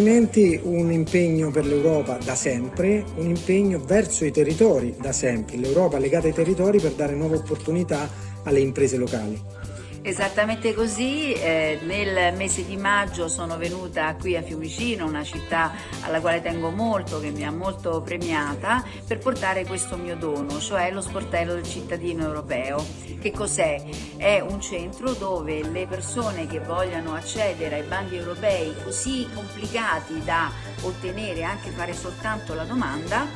investimenti un impegno per l'Europa da sempre, un impegno verso i territori da sempre, l'Europa legata ai territori per dare nuove opportunità alle imprese locali. Esattamente così, eh, nel mese di maggio sono venuta qui a Fiumicino, una città alla quale tengo molto, che mi ha molto premiata, per portare questo mio dono, cioè lo sportello del cittadino europeo. Che cos'è? È un centro dove le persone che vogliano accedere ai bandi europei così complicati da ottenere, anche fare soltanto la domanda,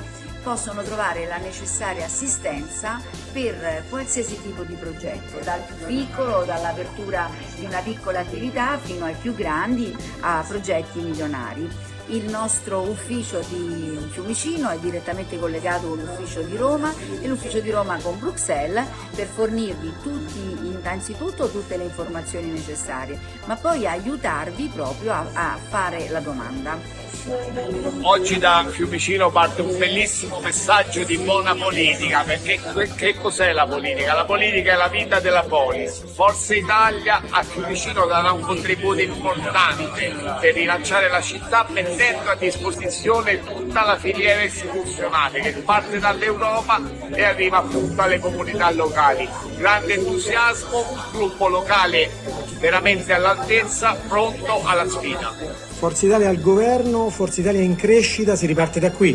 possono trovare la necessaria assistenza per qualsiasi tipo di progetto, dal più piccolo, dall'apertura di una piccola attività fino ai più grandi a progetti milionari. Il nostro ufficio di Fiumicino è direttamente collegato con l'ufficio di Roma e l'ufficio di Roma con Bruxelles per fornirvi tutti, innanzitutto tutte le informazioni necessarie, ma poi aiutarvi proprio a, a fare la domanda. Oggi da Fiumicino parte un bellissimo messaggio di buona politica, perché che cos'è la politica? La politica è la vita della polis. Forza Italia a Fiumicino darà un contributo importante per rilanciare la città mettendo a disposizione tutta la filiera istituzionale che parte dall'Europa e arriva appunto alle comunità locali. Grande entusiasmo, gruppo locale veramente all'altezza, pronto alla sfida. Forza Italia al governo, Forza Italia in crescita, si riparte da qui.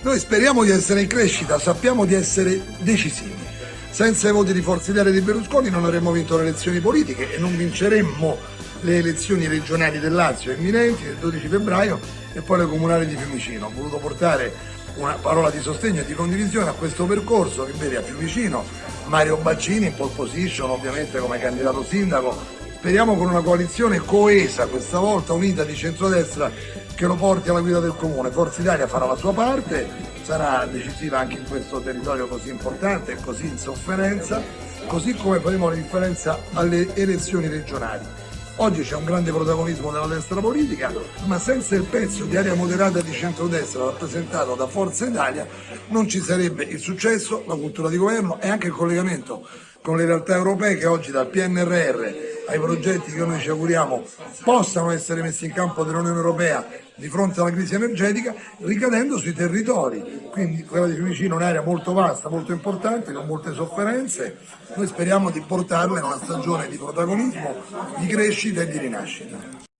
Noi speriamo di essere in crescita, sappiamo di essere decisivi. Senza i voti di Forza Italia di Berlusconi non avremmo vinto le elezioni politiche e non vinceremmo le elezioni regionali del Lazio imminenti del 12 febbraio e poi le comunali di Fiumicino. Ho voluto portare una parola di sostegno e di condivisione a questo percorso che vede a Fiumicino Mario Baccini in pole position ovviamente come candidato sindaco Speriamo con una coalizione coesa, questa volta unita di centrodestra, che lo porti alla guida del comune. Forza Italia farà la sua parte, sarà decisiva anche in questo territorio così importante e così in sofferenza, così come faremo la differenza alle elezioni regionali. Oggi c'è un grande protagonismo della destra politica, ma senza il pezzo di area moderata di centrodestra rappresentato da Forza Italia non ci sarebbe il successo, la cultura di governo e anche il collegamento con le realtà europee che oggi dal PNRR ai progetti che noi ci auguriamo possano essere messi in campo dall'Unione Europea di fronte alla crisi energetica ricadendo sui territori, quindi quella di Fiumicino è un'area molto vasta, molto importante, con molte sofferenze, noi speriamo di portarla in una stagione di protagonismo, di crescita e di rinascita.